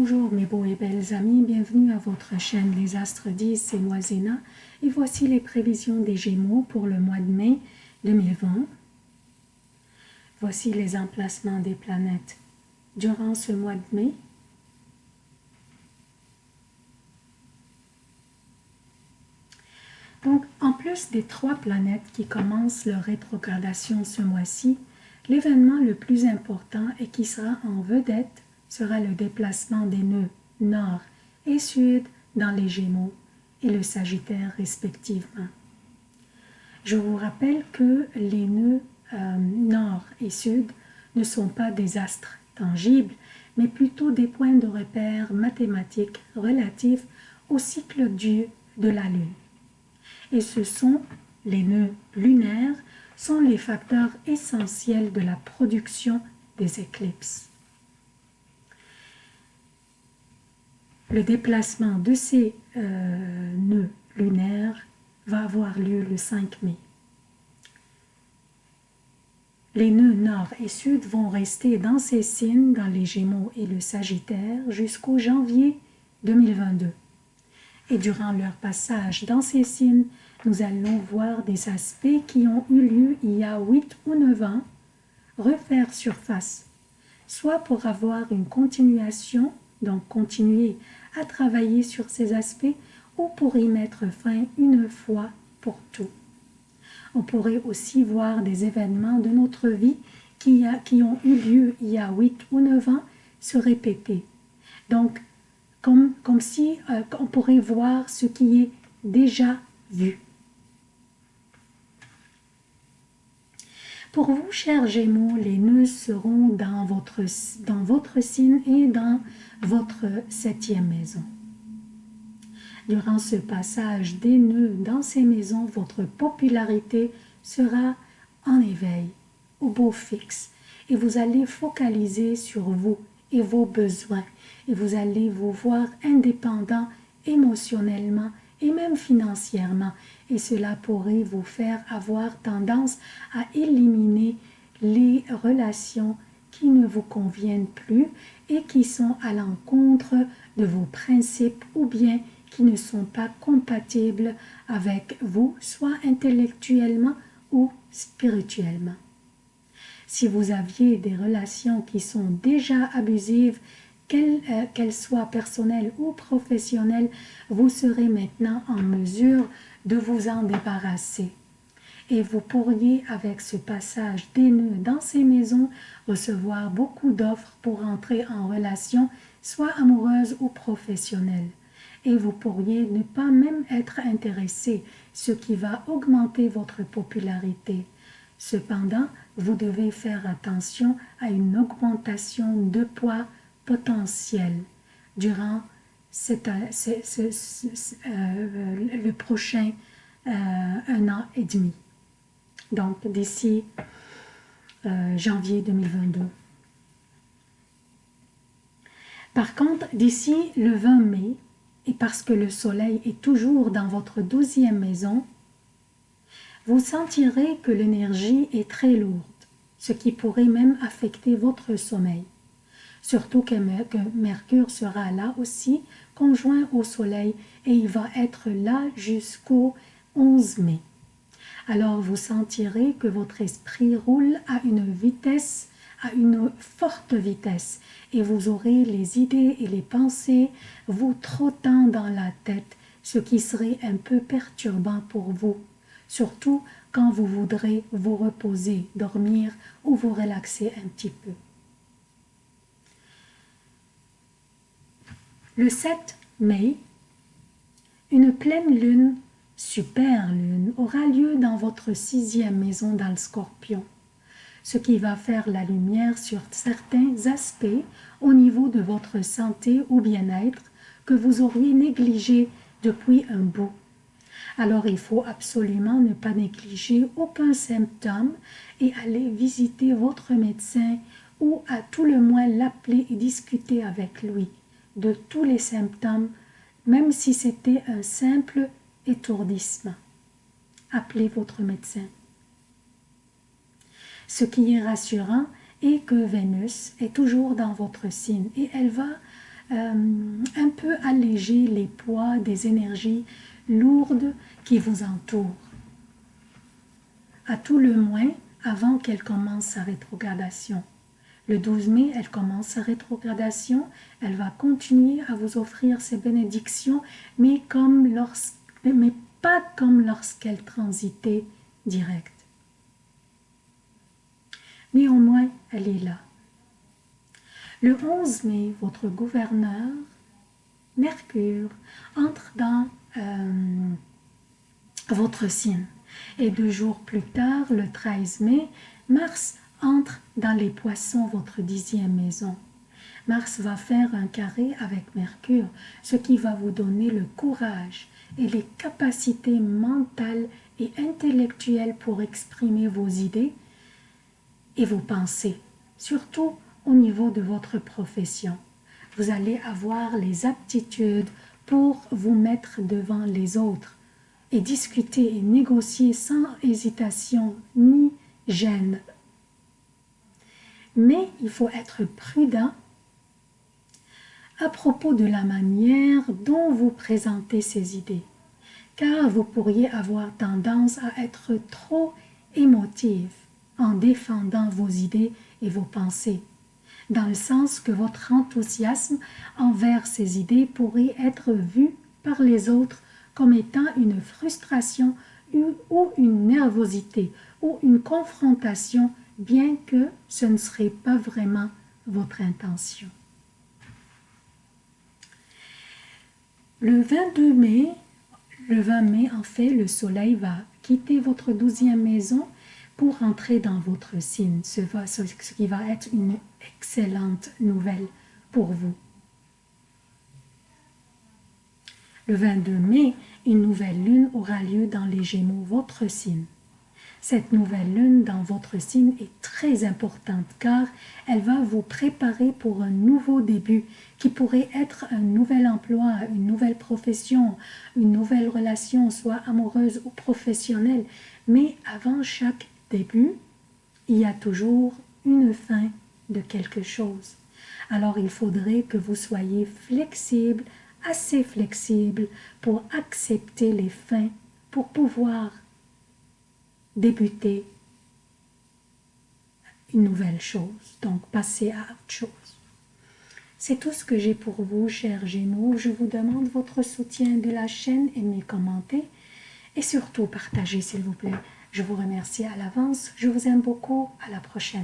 Bonjour mes beaux et belles amis, bienvenue à votre chaîne Les Astres 10, c'est moi Zéna et voici les prévisions des Gémeaux pour le mois de mai 2020. Voici les emplacements des planètes durant ce mois de mai. Donc, en plus des trois planètes qui commencent leur rétrogradation ce mois-ci, l'événement le plus important et qui sera en vedette sera le déplacement des nœuds nord et sud dans les Gémeaux et le Sagittaire respectivement. Je vous rappelle que les nœuds euh, nord et sud ne sont pas des astres tangibles, mais plutôt des points de repère mathématiques relatifs au cycle du de la Lune. Et ce sont les nœuds lunaires sont les facteurs essentiels de la production des éclipses. Le déplacement de ces euh, nœuds lunaires va avoir lieu le 5 mai. Les nœuds nord et sud vont rester dans ces signes, dans les Gémeaux et le Sagittaire, jusqu'au janvier 2022. Et durant leur passage dans ces signes, nous allons voir des aspects qui ont eu lieu il y a 8 ou 9 ans refaire surface, soit pour avoir une continuation, donc continuer à travailler sur ces aspects ou pour y mettre fin une fois pour tout. On pourrait aussi voir des événements de notre vie qui, ont eu lieu il y a 8 ou 9 ans se répéter. Donc, comme, comme si euh, on pourrait voir ce qui est déjà vu. Pour vous, chers Gémeaux, les nœuds seront dans votre, dans votre signe et dans votre septième maison. Durant ce passage des nœuds dans ces maisons, votre popularité sera en éveil, au beau fixe, et vous allez focaliser sur vous et vos besoins, et vous allez vous voir indépendant émotionnellement et même financièrement, et cela pourrait vous faire avoir tendance à éliminer les relations qui ne vous conviennent plus et qui sont à l'encontre de vos principes ou bien qui ne sont pas compatibles avec vous, soit intellectuellement ou spirituellement. Si vous aviez des relations qui sont déjà abusives, qu'elles euh, soient personnelles ou professionnelles, vous serez maintenant en mesure de vous en débarrasser. Et vous pourriez, avec ce passage des nœuds dans ces maisons, recevoir beaucoup d'offres pour entrer en relation, soit amoureuse ou professionnelle. Et vous pourriez ne pas même être intéressé, ce qui va augmenter votre popularité. Cependant, vous devez faire attention à une augmentation de poids potentielle durant c'est euh, le prochain euh, un an et demi. Donc, d'ici euh, janvier 2022. Par contre, d'ici le 20 mai, et parce que le soleil est toujours dans votre douzième maison, vous sentirez que l'énergie est très lourde, ce qui pourrait même affecter votre sommeil. Surtout que, Mercure sera là aussi, conjoint au Soleil, et il va être là jusqu'au 11 mai. Alors vous sentirez que votre esprit roule à une vitesse, à une forte vitesse, et vous aurez les idées et les pensées vous trottant dans la tête, ce qui serait un peu perturbant pour vous, surtout quand vous voudrez vous reposer, dormir ou vous relaxer un petit peu. Le 7 mai, une pleine lune, super lune, aura lieu dans votre sixième maison dans le scorpion, ce qui va faire la lumière sur certains aspects au niveau de votre santé ou bien-être que vous auriez négligé depuis un bout. Alors il faut absolument ne pas négliger aucun symptôme et aller visiter votre médecin ou à tout le moins l'appeler et discuter avec lui de tous les symptômes, même si c'était un simple étourdissement. Appelez votre médecin. Ce qui est rassurant est que Vénus est toujours dans votre signe et elle va un peu alléger les poids des énergies lourdes qui vous entourent. À tout le moins, avant qu'elle commence sa rétrogradation. Le 12 mai, elle commence sa rétrogradation. Elle va continuer à vous offrir ses bénédictions, mais, pas comme lorsqu'elle transitait direct. Néanmoins, elle est là. Le 11 mai, votre gouverneur, Mercure, entre dans euh, votre signe. Et deux jours plus tard, le 13 mai, Mars entre dans les poissons, votre dixième maison. Mars va faire un carré avec Mercure, ce qui va vous donner le courage et les capacités mentales et intellectuelles pour exprimer vos idées et vos pensées, surtout au niveau de votre profession. Vous allez avoir les aptitudes pour vous mettre devant les autres et discuter et négocier sans hésitation ni gêne. Mais il faut être prudent à propos de la manière dont vous présentez ces idées, car vous pourriez avoir tendance à être trop émotif en défendant vos idées et vos pensées, dans le sens que votre enthousiasme envers ces idées pourrait être vu par les autres comme étant une frustration ou une nervosité ou une confrontation, bien que ce ne serait pas vraiment votre intention. Le 22 mai, le 20 mai, en fait, le soleil va quitter votre douzième maison pour entrer dans votre signe, ce qui va être une excellente nouvelle pour vous. Le 22 mai, une nouvelle lune aura lieu dans les Gémeaux, votre signe. Cette nouvelle lune dans votre signe est très importante car elle va vous préparer pour un nouveau début qui pourrait être un nouvel emploi, une nouvelle profession, une nouvelle relation, soit amoureuse ou professionnelle. Mais avant chaque début, il y a toujours une fin de quelque chose. Alors il faudrait que vous soyez flexible, assez flexible pour accepter les fins, pour pouvoir débuter une nouvelle chose, donc passer à autre chose. C'est tout ce que j'ai pour vous, chers Gémeaux. Je vous demande votre soutien de la chaîne, aimez, commentez et surtout partagez, s'il vous plaît. Je vous remercie à l'avance. Je vous aime beaucoup. À la prochaine.